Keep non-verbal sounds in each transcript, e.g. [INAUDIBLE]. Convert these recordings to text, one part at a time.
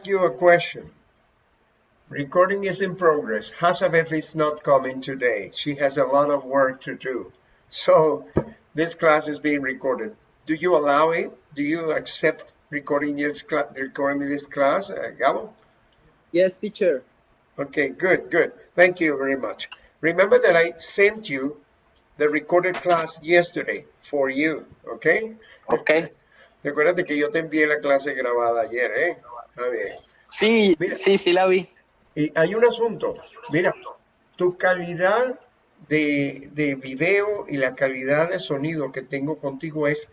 ask you a question. Recording is in progress. Hazabeth is not coming today. She has a lot of work to do. So this class is being recorded. Do you allow it? Do you accept recording this, recording this class, uh, Gabo? Yes, teacher. Okay, good, good. Thank you very much. Remember that I sent you the recorded class yesterday for you, okay? Okay. Recuérdate que yo te envié la clase grabada ayer, ¿eh? Bien. Sí, Mira. sí, sí la vi. Y hay un asunto, mira, tu calidad de, de video y la calidad de sonido que tengo contigo es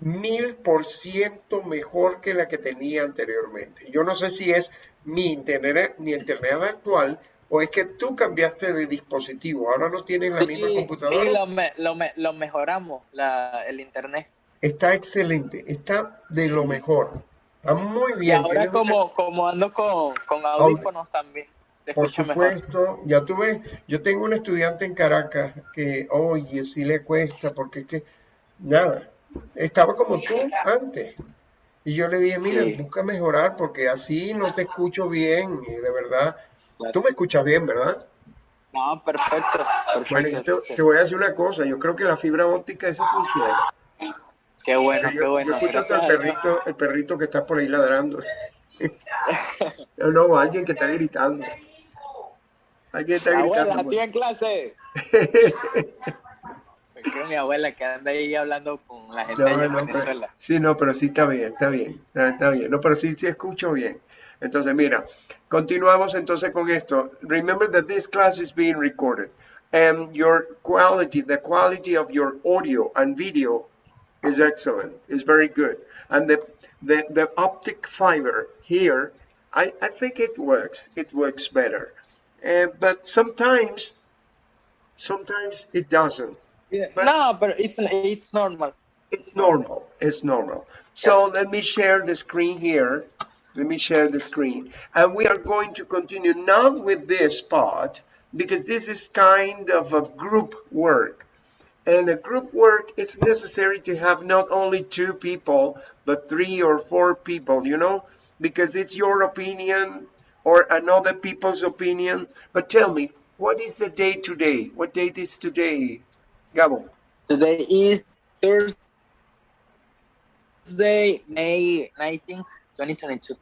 mil por ciento mejor que la que tenía anteriormente. Yo no sé si es mi internet, mi internet actual o es que tú cambiaste de dispositivo. Ahora no tienes la misma computadora. sí, lo, me- lo, me- lo mejoramos, la, el internet. Está excelente, está de lo mejor. Está muy Y bien. ahora tienes una- como, como ando con, con audífonos también, te Por mejor. supuesto, ya tú ves, yo tengo un estudiante en Caracas que, oye, sí le cuesta, porque es que, nada, estaba como tú antes. Y yo le dije, mira, Sí. busca mejorar porque así no te escucho bien, y de verdad. Claro. Tú me escuchas bien, ¿verdad? No, perfecto, Bueno, yo perfecto. te, te voy a decir una cosa, yo creo que la fibra óptica esa funciona. Qué bueno, Yo, qué yo bueno. escucho hasta el perrito, el perrito que está por ahí ladrando. No, no, alguien que está gritando. Alguien está Abuela, gritando. estoy en clase. [LAUGHS] Creo mi abuela que anda ahí hablando con la gente No, en no, pero- Venezuela. sí, no, pero sí está bien, está bien, está bien. No, pero sí, sí escucho bien. Entonces, mira, continuamos entonces con esto. Remember that this class is being recorded. And your quality, the quality of your audio and video is excellent, is very good. And the, the, the optic fiber here, I, I think it works, it works better. Uh, but sometimes, sometimes it doesn't. But- no, but it's it's normal. It's normal. It's normal. So let me share the screen here. Let me share the screen. And we are going to continue not with this part because this is kind of a group work. And a group work, it's necessary to have not only two people, but three or four people, you know, because it's your opinion or another people's opinion. But tell me, what is the day today? What date is today, Gabo? Today is Thursday, May 19th, 2022.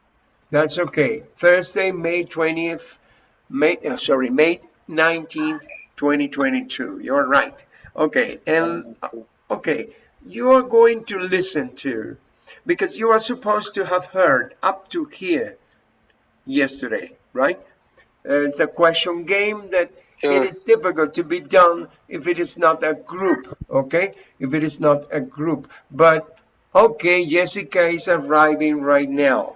That's okay. Thursday, May 20th, May, uh, sorry, May 19th, 2022. You're right. Okay, and okay, you are going to listen to, because you are supposed to have heard up to here yesterday, right? Uh, it's a question game that Sure. it is difficult to be done if it is not a group, okay? If it is not a group. But, okay, Jessica is arriving right now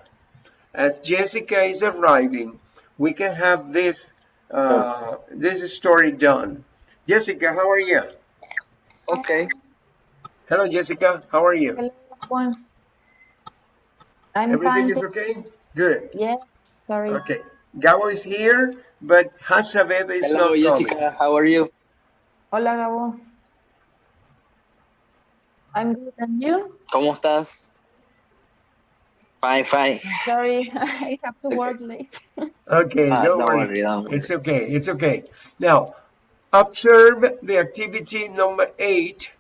as Jessica is arriving, we can have this uh, this story done. Jessica, how are you? Okay. Hello, Jessica. How are you? Hello, Juan. I'm Everything fine. is okay? Good. Yes, sorry. Okay. Gabo is here, but Hasabeth is not here. Hello, not Jessica. coming. How are you? Hola, Gabo. I'm good, and you? ¿Cómo estás? Fine, fine. Sorry, [LAUGHS] I have to work late. Okay, Ah, don't don't worry. worry, don't worry. It's okay. It's okay. Now, observe the activity number eight,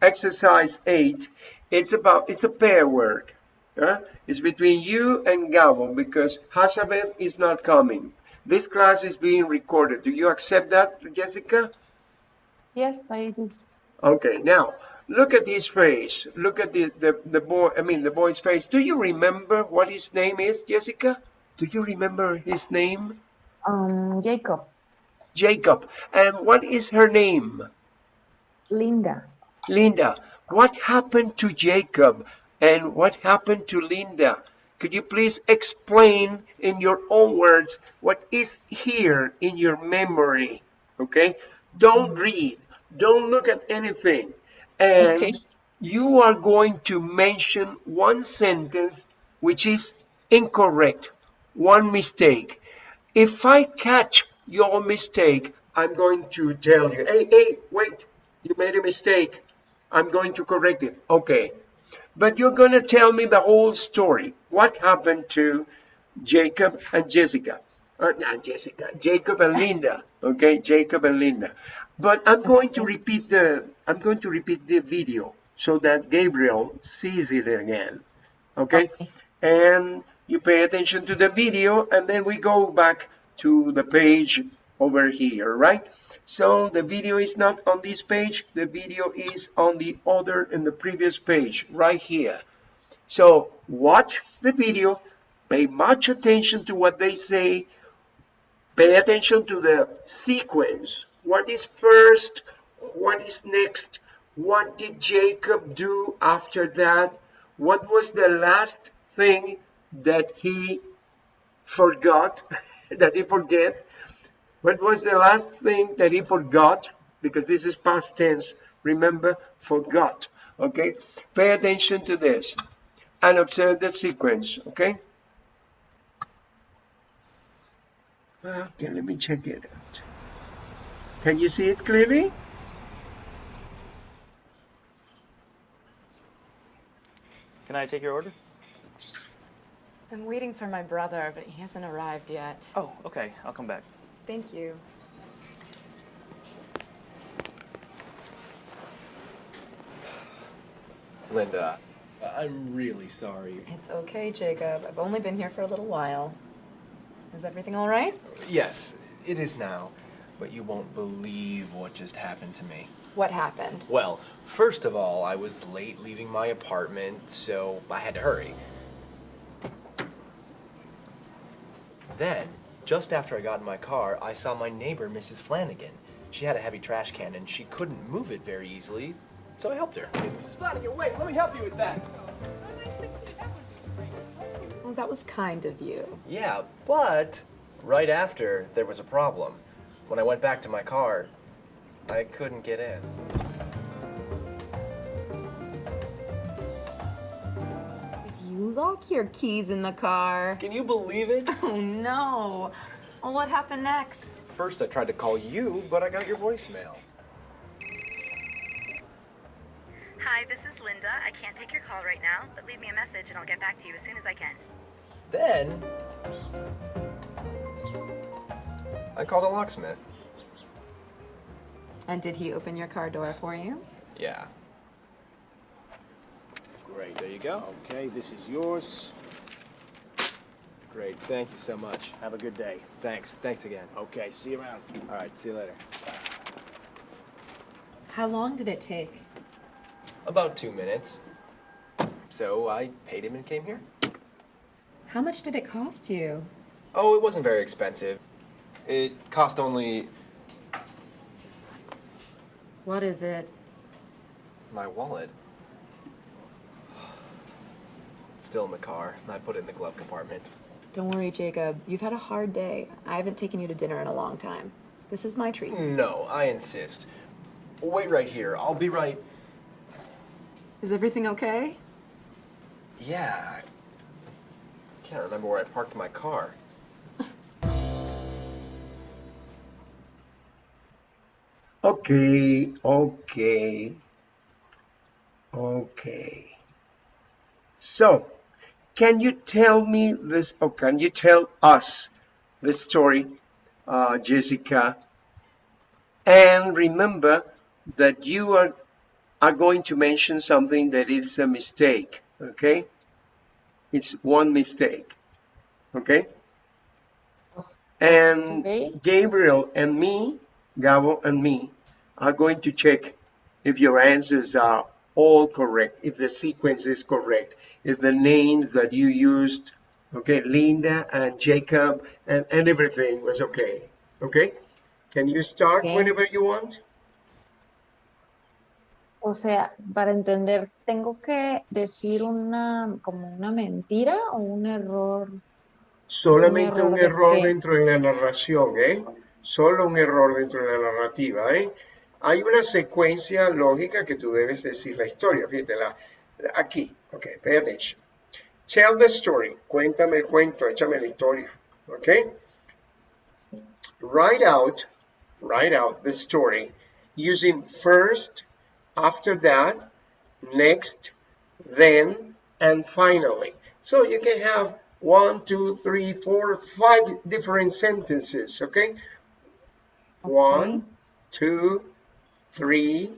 exercise eight. It's about, it's a pair work. huh? It's between you and Gabo because Hasabeth is not coming. This class is being recorded. Do you accept that, Jessica? Yes, I do. Okay, now look at his face. Look at the, the, the boy, I mean, the boy's face. Do you remember what his name is, Jessica? Do you remember his name? Um, Jacob, Jacob. And what is her name? Linda. Linda. What happened to Jacob and what happened to Linda? Could you please explain in your own words what is here in your memory? Okay? Don't mm-hmm. read. Don't look at anything. And Okay. you are going to mention one sentence which is incorrect, one mistake. If I catch your mistake, I'm going to tell you, hey, hey, wait, you made a mistake. I'm going to correct it. Okay. But you're going to tell me the whole story. What happened to Jacob and Jessica. Uh, not Jessica, Jacob and Linda. Okay, Jacob and Linda. But I'm going to repeat the I'm going to repeat the video so that Gabriel sees it again. Okay? Okay. And you pay attention to the video and then we go back to the page over here, right? So the video is not on this page, the video is on the other in the previous page, right here. So watch the video, pay much attention to what they say, pay attention to the sequence. What is first? What is next? What did Jacob do after that? What was the last thing that he forgot, [LAUGHS] [LAUGHS] that he forget? What was the last thing that he forgot? Because this is past tense. Remember, forgot. Okay? Pay attention to this and observe the sequence. Okay? Okay, let me check it out. Can you see it clearly? Can I take your order? I'm waiting for my brother, but he hasn't arrived yet. Oh, okay. I'll come back. Thank you. Linda, I'm really sorry. It's okay, Jacob. I've only been here for a little while. Is everything all right? Yes, it is now, but you won't believe what just happened to me. What happened? Well, first of all, I was late leaving my apartment, so I had to hurry. Then, just after I got in my car, I saw my neighbor, Mrs. Flanagan. She had a heavy trash can and she couldn't move it very easily, so I helped her. Mrs. Flanagan, wait, let me help you with that. Well, that was kind of you. Yeah, but right after, there was a problem. When I went back to my car, I couldn't get in. Lock your keys in the car? Can you believe it? [LAUGHS] Oh no. Well, what happened next? First, I tried to call you, but I got your voicemail. Hi, this is Linda. I can't take your call right now, but leave me a message and I'll get back to you as soon as I can. Then, I called a locksmith. And did he open your car door for you? Yeah. Great, there you go. Okay, this is yours. Great, thank you so much. Have a good day. Thanks, thanks again. Okay, see you around. All right, see you later. How long did it take? About two minutes. So I paid him and came here. How much did it cost you? Oh, it wasn't very expensive. It cost only What is it? my wallet. It's still in the car. I put it in the glove compartment. Don't worry, Jacob. You've had a hard day. I haven't taken you to dinner in a long time. This is my treat. No, I insist. Wait right here. I'll be right. Is everything okay? Yeah. I can't remember where I parked my car. [LAUGHS] Okay, okay, okay. So, can you tell me this, or can you tell us the story, uh, Jessica? And remember that you are, are going to mention something that is a mistake, okay? It's one mistake, okay? And Okay. Gabriel and me, Gabo and me, are going to check if your answers are all correct, if the sequence is correct, if the names that you used, okay, Linda and Jacob and, and everything was okay. Okay? Can you start Okay. whenever you want? O sea, para entender, ¿tengo que decir una, como una mentira o un error? Solamente Un un error error de dentro de la narración, ¿eh? Solo un error dentro de la narrativa, ¿eh? Hay una secuencia lógica que tú debes decir la historia, fíjate, la, la- aquí, ok, pay attention. Tell the story, cuéntame el cuento, échame la historia, ok? Write out, write out the story using first, after that, next, then, and finally. So you can have one, two, three, four, five different sentences, okay? One, two, three,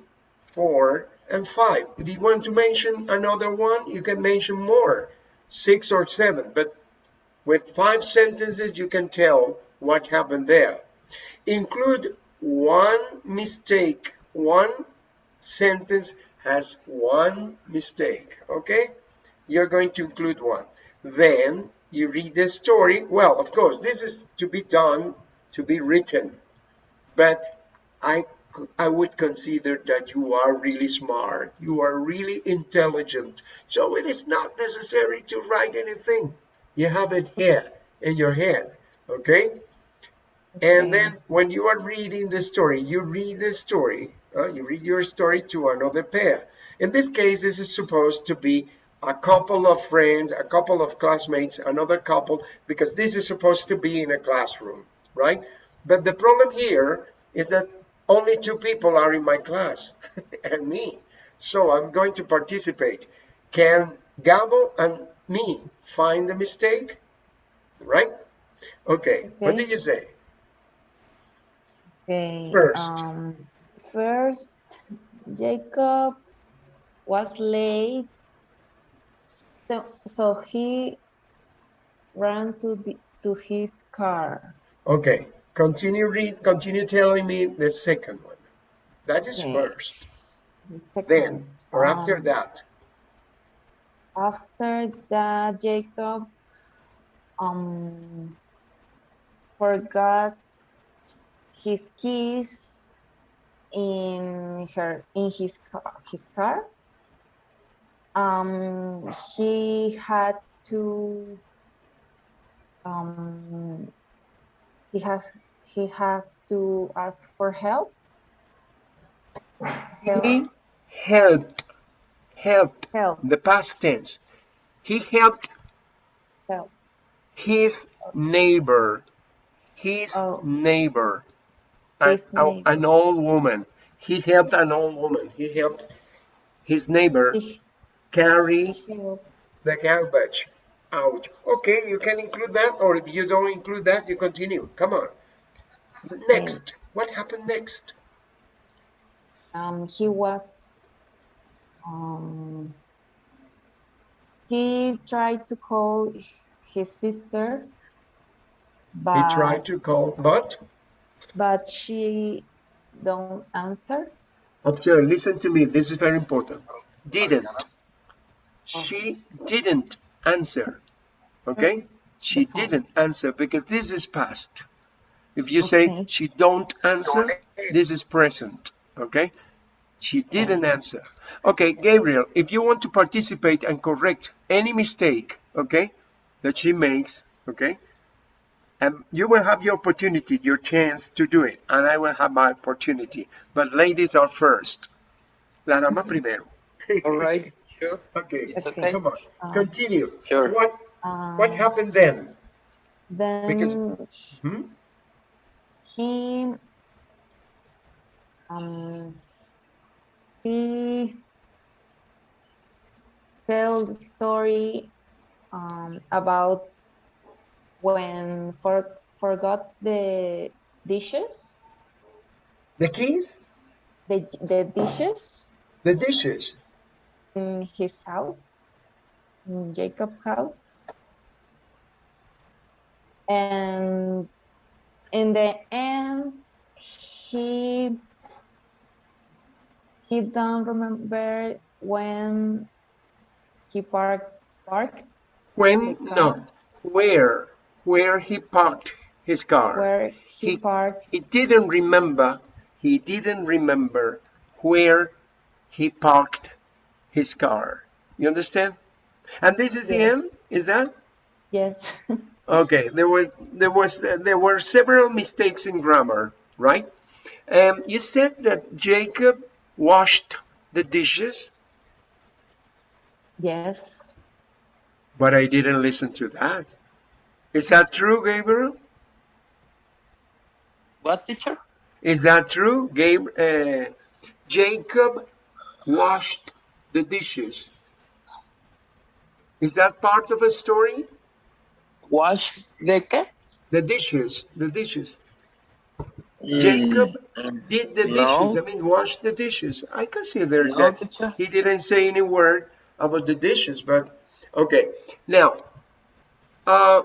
four, and five. If you want to mention another one, you can mention more, six or seven, but with five sentences, you can tell what happened there. Include one mistake. One sentence has one mistake, okay? You're going to include one. Then you read the story. Well, of course, this is to be done, to be written, but I I would consider that you are really smart, you are really intelligent. So it is not necessary to write anything. You have it here in your head, okay? And then when you are reading the story, you read the story, uh, you read your story to another pair. In this case, this is supposed to be a couple of friends, a couple of classmates, another couple, because this is supposed to be in a classroom, right? But the problem here is that only two people are in my class [LAUGHS] and me. So I'm going to participate. Can Gabo and me find the mistake? Right? Okay, what did you say? Okay. First. Um, first, Jacob was late, so, so he ran to the to his car. Okay, continue read, continue telling me the second one. That is Okay. first. The second, Then, or after um, that. After that, Jacob um forgot his keys in her in his car his car. Um he had to um he has he had to ask for help. Help, He helped, helped, help, the past tense. He helped help. his neighbor, his Oh. neighbor, His a- neighbor. an old woman. He helped an old woman. He helped his neighbor He carry the garbage out. Okay, you can include that, or if you don't include that, you continue. Come on. Next, what happened next? um, he was um, he tried to call his sister but He tried to call, but but she don't answer observe, listen to me. This is very important. Didn't. She didn't answer. Okay? She didn't answer because this is past. If you say she don't answer, this is present. Okay? She didn't answer. Okay, Gabriel, if you want to participate and correct any mistake, okay, that she makes, okay, and you will have your opportunity, your chance to do it, and I will have my opportunity. But ladies are first. La dama primero. [LAUGHS] All right, sure. Okay, It's Okay. okay. come on, Uh, continue. Sure. What what um, happened then? then Because- Hmm? He um he tell the story um, about when for forgot the dishes? The keys, the the dishes? The dishes. in his house in Jacob's house. And in the end he he don't remember when he parked parked When no, where where he parked his car. where he, He- parked He didn't remember. He didn't remember where he parked his car. You understand? And this is the end. Is that? yes [LAUGHS] Okay, there was there was there were several mistakes in grammar, right? Um, you said that Jacob washed the dishes, yes but I didn't listen to that. Is that true, Gabriel? What, teacher? Is that true, Gabe? Uh, Jacob washed the dishes. Is that part of a story? Wash the qué? The dishes, the dishes. Mm, Jacob did the no. dishes. I mean, wash the dishes. I consider No, that teacher. he didn't say any word about the dishes, but okay. Now, uh,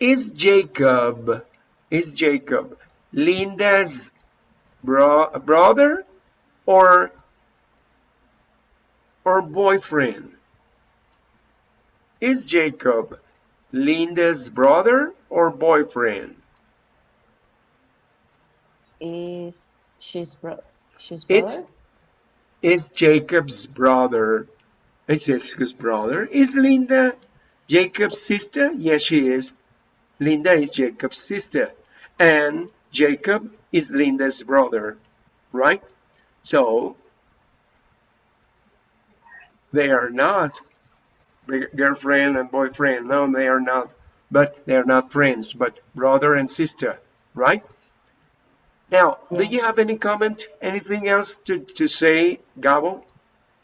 is Jacob, is Jacob Linda's bro brother or or boyfriend? Is Jacob Linda's brother or boyfriend? Is she's bro she's It's- brother? is Jacob's brother. It's Jacob's brother. Is Linda Jacob's sister? Yes, she is. Linda is Jacob's sister. And Jacob is Linda's brother, right? So they are not girlfriend and boyfriend. No, they are not. But they are not friends, but brother and sister, right? Now, do you have any comment? Anything else to, to say, Gabo?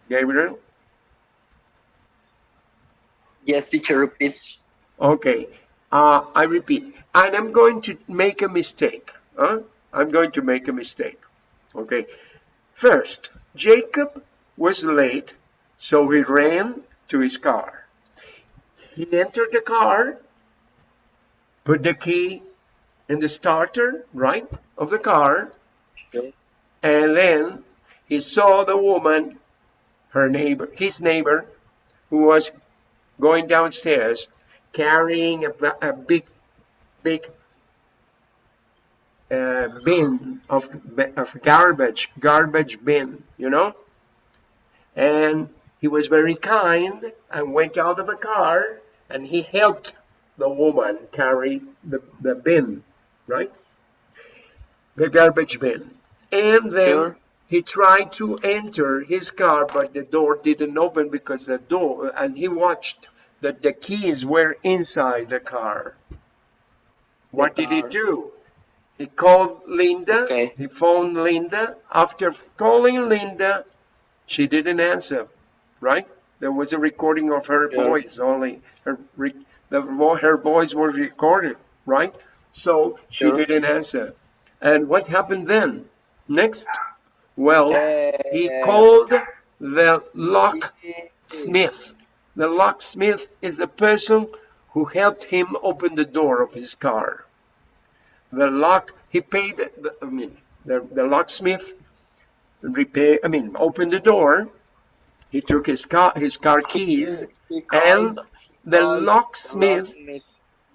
Gabriel? Yes, teacher, repeat. Okay. Uh, I repeat, and I'm going to make a mistake. Huh? I'm going to make a mistake. Okay. First, Jacob was late, so he ran to his car. He entered the car, put the key in the starter, right, of the car, Okay. and then he saw the woman, her neighbor, his neighbor, who was going downstairs carrying a, a big, big uh, bin of, of garbage, garbage bin, you know? And he was very kind and went out of the car and he helped the woman carry the, the bin, right? The garbage bin. And then Sure. he tried to enter his car, but the door didn't open because the door, and he watched that the keys were inside the car. What did he do? He called Linda. Okay. He phoned Linda. After calling Linda, she didn't answer, right? There was a recording of her Yeah. voice only. Her, re, the, vo- her voice was recorded, right? So she didn't answer. And what happened then? Next? Well, he called the locksmith. The locksmith is the person who helped him open the door of his car. The lock, he paid, the- I mean, the, the locksmith repair, I mean, opened the door. He took his car, his car keys, and the locksmith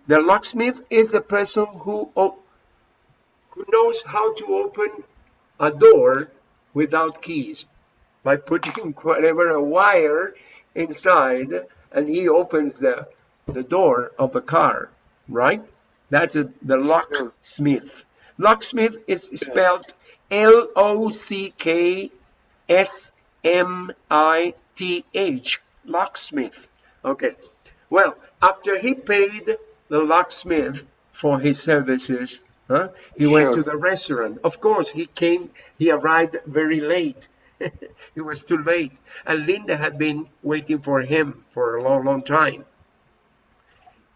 the locksmith is the person who who knows how to open a door without keys by putting [LAUGHS] whatever a wire inside and he opens the the door of a car, right? That's a, the locksmith. Locksmith is spelled L O C K S M I T H. Locksmith. Okay. Well, after he paid the locksmith for his services, huh, he went to the restaurant. Of course, he came, he arrived very late. [LAUGHS] it was too late. And Linda had been waiting for him for a long, long time.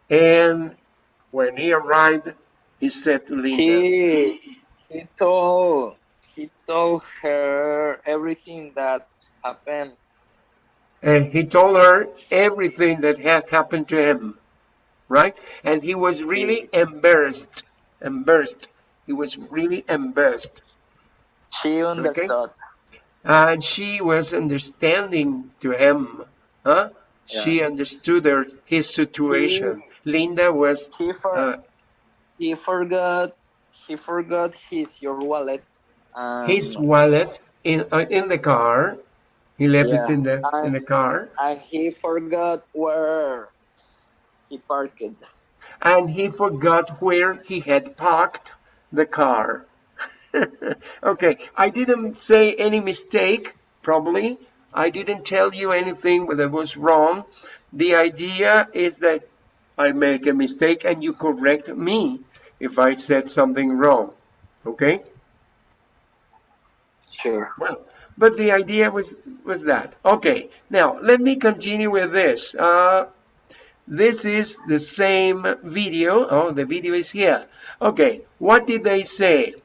And when he arrived, he said to Linda, He he told he told her everything that happened. and he told her everything that had happened to him, right? And he was really embarrassed, embarrassed. He was really embarrassed. She understood. And she was understanding to him, huh? She understood her, his situation. Linda was, He for uh, he forgot he forgot his your wallet. And, his wallet in uh, in the car. He left Yeah. it in the in the car, and he forgot where he parked. and he forgot where he had parked the car. [LAUGHS] okay, I didn't say any mistake, probably. I didn't tell you anything that was wrong. The idea is that I make a mistake and you correct me if I said something wrong. Okay? Sure. Well, but the idea was was that. Okay, now let me continue with this. Uh, this is the same video. Oh, the video is here. Okay, what did they say?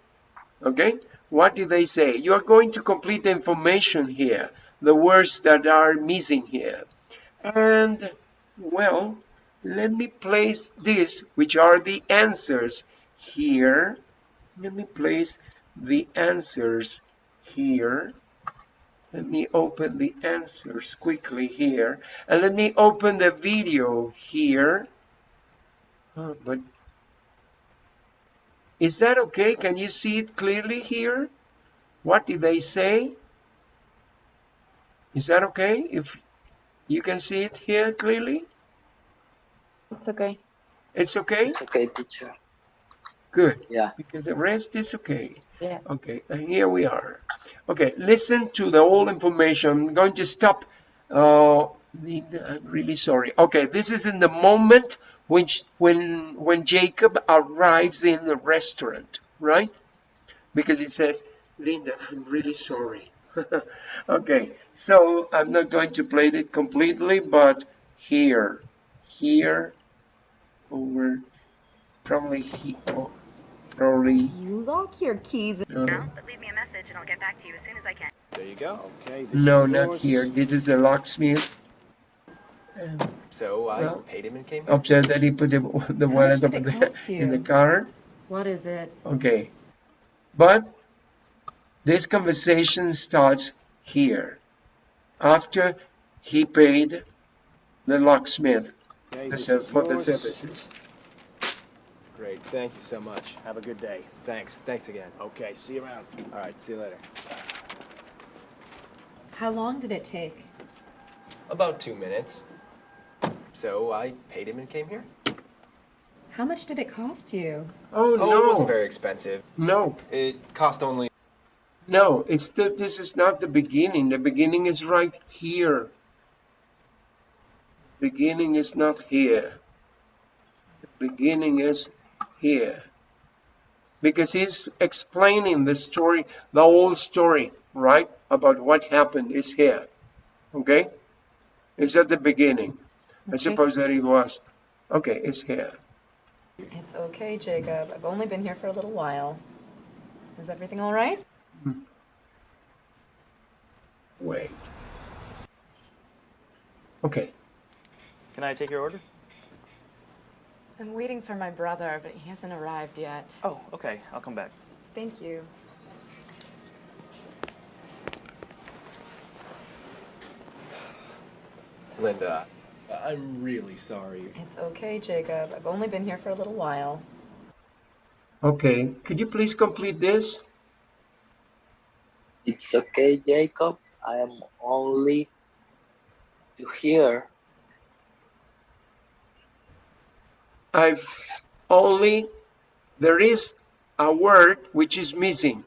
Okay, what did they say? You are going to complete the information here, the words that are missing here. And, well, let me place this, which are the answers here. Let me place the answers here. Let me open the answers quickly here. And let me open the video here. Oh, but is that okay? Can you see it clearly here? What did they say? Is that okay? If you can see it here clearly? It's okay. It's okay? It's okay, teacher. Good. Yeah. Because the rest is okay. Yeah. Okay, and here we are. Okay, listen to the whole information. I'm going to stop. Uh, I'm really sorry. Okay, this is in the moment when when when Jacob arrives in the restaurant, right? Because he says, "Linda, I'm really sorry." [LAUGHS] okay, so I'm not going to play it completely, but here, here, over, probably he, oh, probably. You lock your keys uh, Now, but leave me a message and I'll get back to you as soon as I can. There you go. Okay, this No, is not yours. here. This is the locksmith. And So I Well- paid him and came here. upset that he put the, the wallet much over there in the car. What is it? Okay. But this conversation starts here. After he paid the locksmith Okay, the this ser- for the yours. services. Great, thank you so much. Have a good day. Thanks, thanks again. Okay, see you around. All right, see you later. How long did it take? About two minutes. So I paid him and came here. How much did it cost you? Oh, no. Oh, it wasn't very expensive. No, It cost only. no, it's the, this is not the beginning. The beginning is right here. Beginning is not here. The beginning is here. Because he's explaining the story, the whole story, right? About what happened is here. Okay? It's at the beginning. I suppose that it was. Okay, it's here. It's okay, Jacob. I've only been here for a little while. Is everything all right? Hmm. Wait. Okay. Can I take your order? I'm waiting for my brother, but he hasn't arrived yet. Oh, okay. I'll come back. Thank you. Linda, I'm really sorry. It's okay, Jacob. I've only been here for a little while. Okay. Could you please complete this? It's okay, Jacob. I am only to hear. I've only, there is a word which is missing.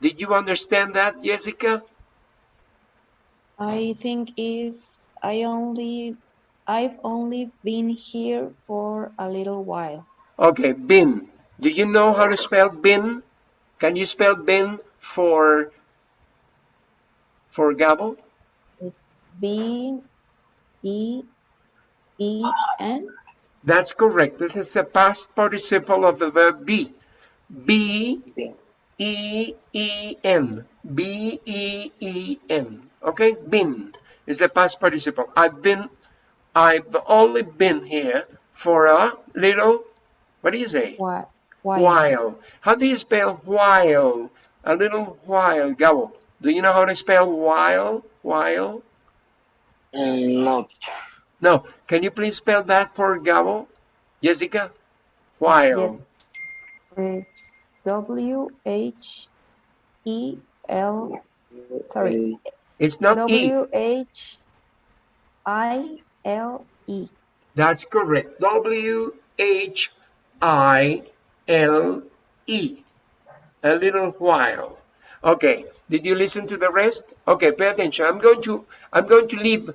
Did you understand that, Jessica? I think is I only I've only been here for a little while. Okay, bin. Do you know how to spell bin? Can you spell bin for, for Gabo? It's B E E N. That's correct. That is the past participle of the verb be. B Yeah. E E N. B E E N. Okay? Been is the past participle. I've been, I've only been here for a little, what do you say? What? Why? While. How do you spell while? A little while. Gabo, do you know how to spell while? While? Mm, no, teacher. No. Can you please spell that for Gabo? Jessica? While. Yes. It's W H E L. Sorry. It's not E. W H I L E. That's correct. W H I L E. A little while. Okay. Did you listen to the rest? Okay, pay attention. I'm going to I'm going to leave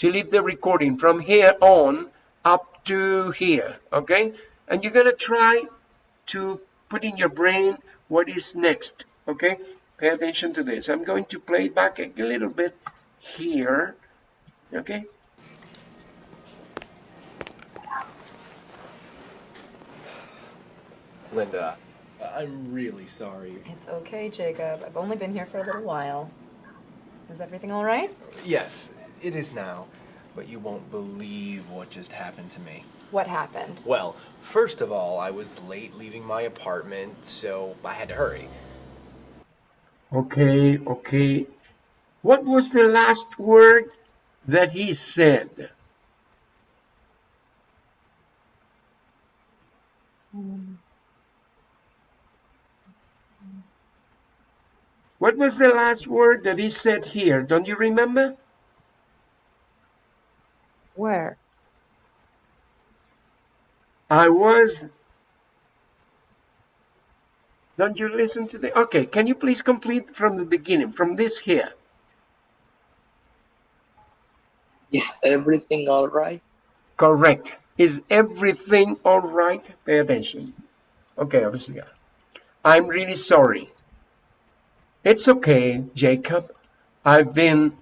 to leave the recording from here on up to here, okay? And you're gonna try to put in your brain what is next, okay? Pay attention to this. I'm going to play it back a little bit here, okay? Linda, I'm really sorry. It's okay, Jacob. I've only been here for a little while. Is everything all right? Yes, it is now, but you won't believe what just happened to me. What happened? Well, first of all, I was late leaving my apartment, so I had to hurry. Okay, okay. What was the last word that he said? What was the last word that he said here? Don't you remember? Where? I was. Don't you listen to the. Okay, can you please complete from the beginning, from this here? Is everything all right? Correct. Is everything all right? Pay attention. Okay, obviously. I'm really sorry. It's okay, Jacob. I've been,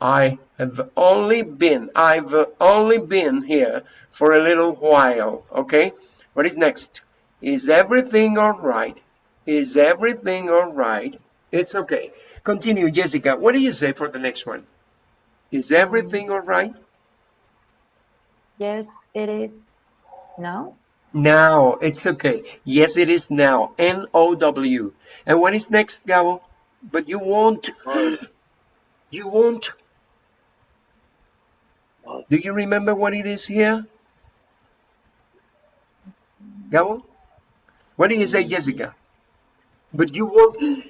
I have only been, I've only been here for a little while. Okay? What is next? Is everything all right? Is everything all right? It's okay. Continue, Jessica. What do you say for the next one? Is everything all right? Yes, it is. now. Now, it's okay. Yes, it is now. N-O-W. And what is next, Gabo? But you won't. You won't. What? Do you remember what it is here? Gabo? What do you say, Jessica? But you won't.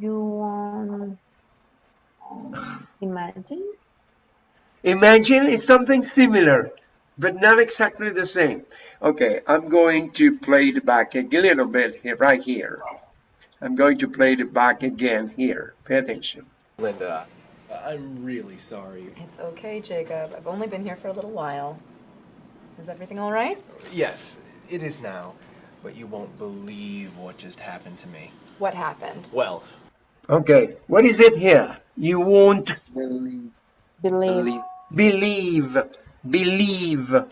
You won't imagine? Imagine is something similar, but not exactly the same. Okay, I'm going to play it back a little bit here, right here. I'm going to play it back again here. Pay attention. Linda, I'm really sorry. It's okay, Jacob. I've only been here for a little while. Is everything all right? Yes, it is now, but you won't believe what just happened to me. What happened? Well, Okay, what is it here? You won't Believe. Believe. Believe. believe, believe,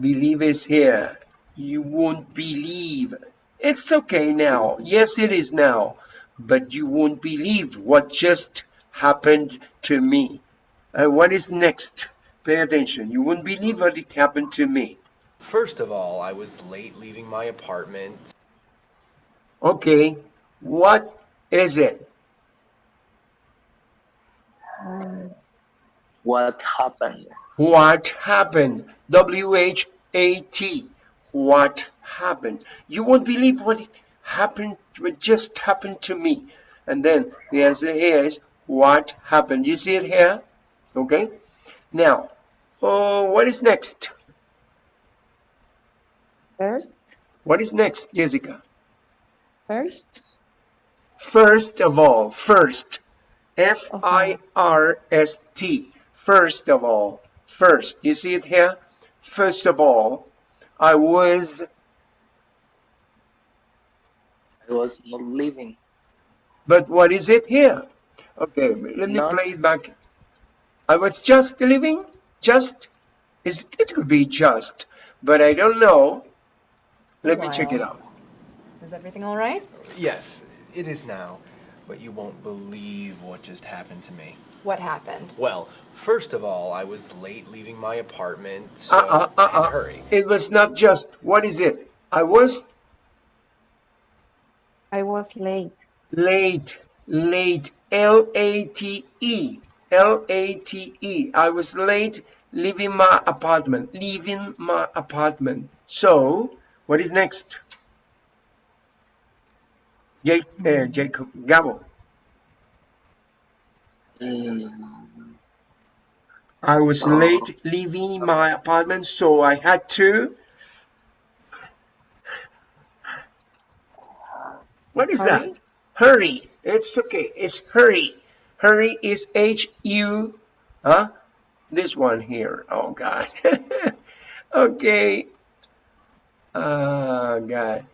believe is here. You won't believe. It's okay now. Yes, it is now. But you won't believe what just happened to me. And what is next? Pay attention. You won't believe what it happened to me. first of all, I was late leaving my apartment. Okay, what is it? What happened? What happened? W H A T. What happened? You won't believe what happened, what just happened to me. And then the answer here is what happened. You see it here? Okay. Now, oh, what is next? First? What is next, Jessica? First? First of all, first. F I uh-huh. R S T. First of all, first. You see it here? First of all, I was I was not living. But what is it here? Okay, let me Not- play it back. I was just living, just, is it could be just, but I don't know. Let me check it out. Is everything all right? Yes, it is now, but you won't believe what just happened to me. What happened? Well, first of all, I was late leaving my apartment, so I had to uh-uh. hurry. It was not just, what is it? I was I was late. late, late, L-A-T-E, L-A-T-E. I was late leaving my apartment, leaving my apartment. So, what is next? Jake, uh, Jacob, Gabo. Mm, I was Oh. late leaving my apartment, so I had to. What is that? Hurry? It's okay. It's hurry. Hurry is H U. Huh? This one here. Oh God. [LAUGHS] okay. Oh God.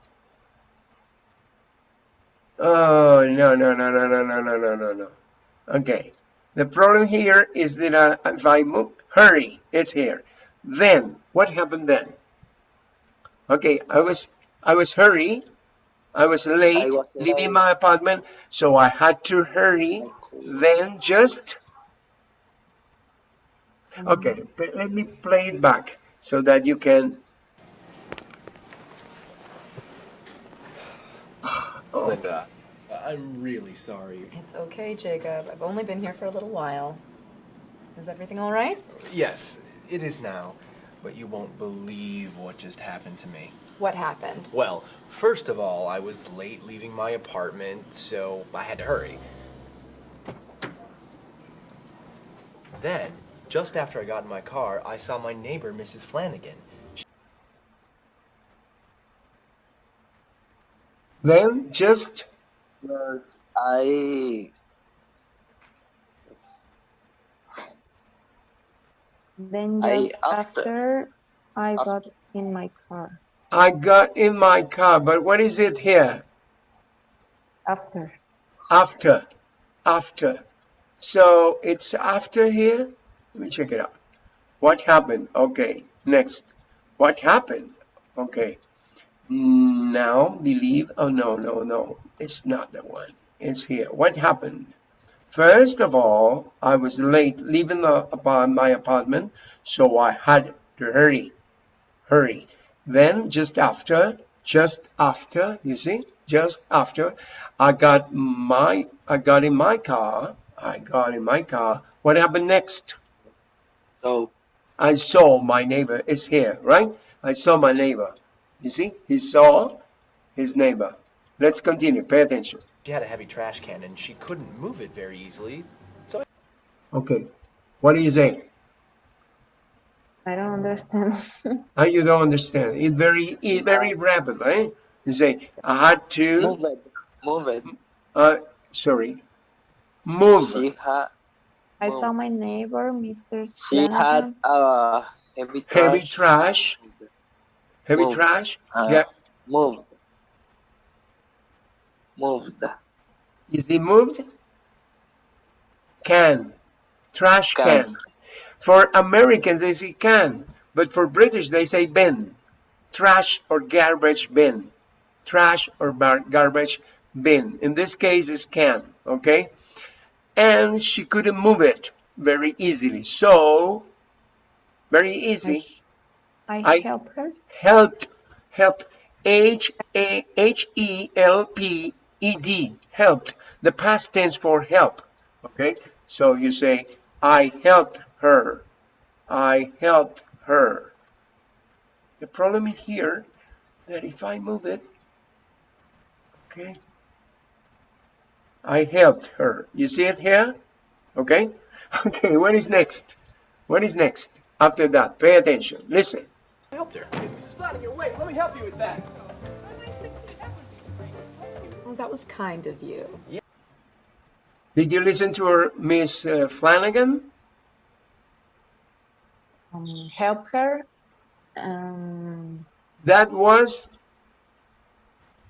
Oh no no no no no no no no no no. Okay. The problem here is that uh, if I move, hurry, it's here. Then, what happened then? Okay, I was I was hurry. I was late was leaving my apartment, so I had to hurry. Then just okay. but Let me play it back so that you can. Oh. oh, Linda, I'm really sorry. It's okay, Jacob. I've only been here for a little while. Is everything all right? Yes, it is now, but you won't believe what just happened to me. What happened? Well, first of all, I was late leaving my apartment, so I had to hurry. Then, just after I got in my car, I saw my neighbor, Mrs. Flanagan. then just Yes, I. Then I- just after- after, I after- got in my car. I got in my car. But what is it here? After. After, after. So it's after here. Let me check it out. What happened? Okay, next. What happened? Okay. Now believe. Oh no, no, no. It's not the one. It's here. What happened? First of all, I was late leaving the apart my apartment, so I had to hurry, hurry. Then just after, just after, you see, just after, I got my, I got in my car. I got in my car. What happened next? So, I saw my neighbor is here, right? I saw my neighbor. You see, he saw his neighbor. Let's continue. Pay attention. She had a heavy trash can and she couldn't move it very easily. So. Okay. What do you say? I don't understand. How [LAUGHS] you don't understand? It very, it's very rapid, right? You say, I had to, move it. Move it. uh, sorry, move. She had. I Well, saw my neighbor, Mr. She had Flanagan. a heavy trash. Heavy trash, heavy Move. trash. Uh, Yeah, Moved. Moved. is it moved? Can, trash Can. can. For Americans, they say can, but for British, they say bin. Trash or garbage bin. Trash or bar- garbage bin. In this case, it's can, okay? And she couldn't move it very easily. So, very easy. I, I- helped her. helped helped h a h e l p e d helped the past tense for help okay so you say i helped her i helped her the problem is here that if i move it okay i helped her you see it here okay [LAUGHS] okay what is next what is next after that pay attention listen I helped her. Mrs. Flanagan, wait, let me help you with that. Oh, that was kind of you. Yeah. Did you listen to her, Miss uh, Flanagan? Um, help her. Um, That was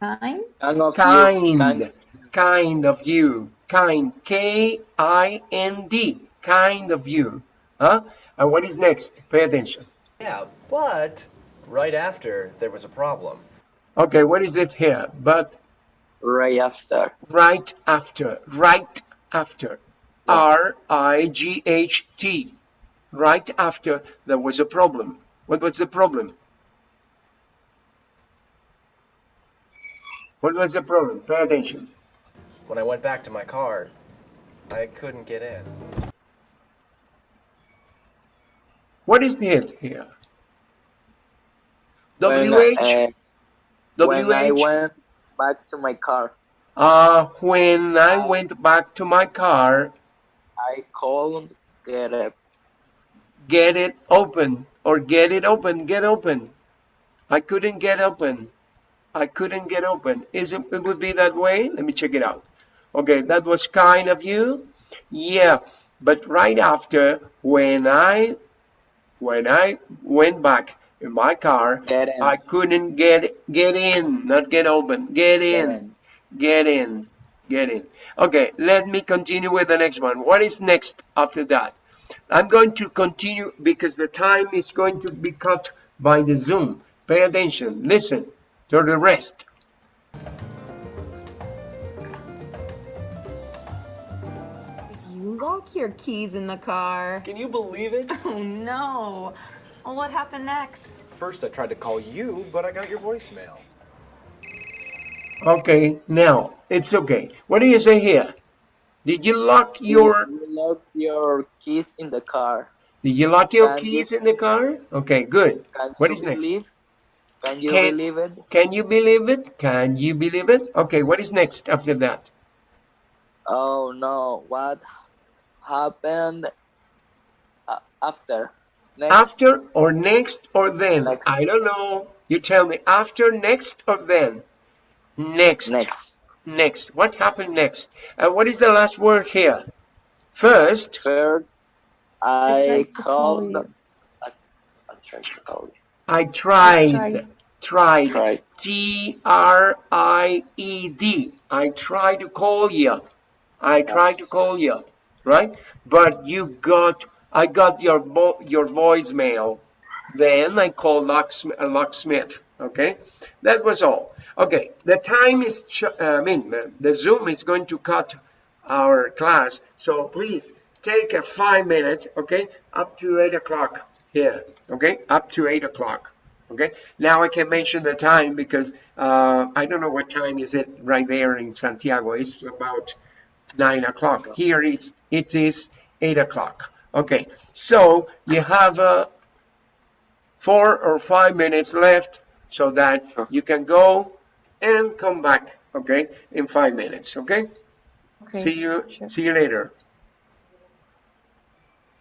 kind. Kind of you. kind, Kind. kind of you, kind, K-I-N-D, kind of you. Huh? And what is next? Pay attention. Yeah, but right after there was a problem. Okay, what is it here? But Right after. right after, right after, R-I-G-H-T, right after there was a problem. What was the problem? What was the problem? Pay attention. When I went back to my car, I couldn't get in. What is the hit here? When, WH? uh, when I went back to my car, Uh, when I went back to my car, I called get it. Get it open or get it open, get open. I couldn't get open. I couldn't get open. Is it, it would be that way? Let me check it out. Okay, that was kind of you. Yeah, but right after when I when I went back in my car, Get in. I couldn't get get in, not get open. Get Get in. in. Get in. Get in. Okay, let me continue with the next one. What is next after that? I'm going to continue because the time is going to be cut by the Zoom. Pay attention. Listen to the rest. Did you lock your keys in the car? Can you believe it? [LAUGHS] Oh no. Well, what happened next? First, I tried to call you, but I got your voicemail. Okay, now it's okay. What do you say here? Did you lock your You lock your keys in the car. Did you lock your Can you- keys in the car? Okay, good. Can What you next? Can you Can- believe it? Can you believe it? Can you believe it? Okay, what is next after that? Oh no, what happened uh, after? Next, After or next or then? Next. I don't know. You tell me after, next or then? Next. next. Next. What happened next? And what is the last word here? First, Third, I I tried to call called. I, I tried to call you. I tried. tried. Tried. Tried. T R I E D. I tried to call you. I tried to call you, right? But you got, I got your your voicemail. Then I called locksmith, uh, locksmith. Okay, that was all. Okay, the time is. uh, I mean, the, the Zoom is going to cut our class, so please take a five minutes. Okay, up to eight o'clock here. Okay, up to eight o'clock. Okay, now I can mention the time because uh, I don't know what time is it right there in Santiago. It's about nine o'clock. Here it's it is eight o'clock. Okay, so you have uh, four or five minutes left so that Sure. you can go and come back. Okay, in five minutes. Okay. Okay. See you. sure. See you later.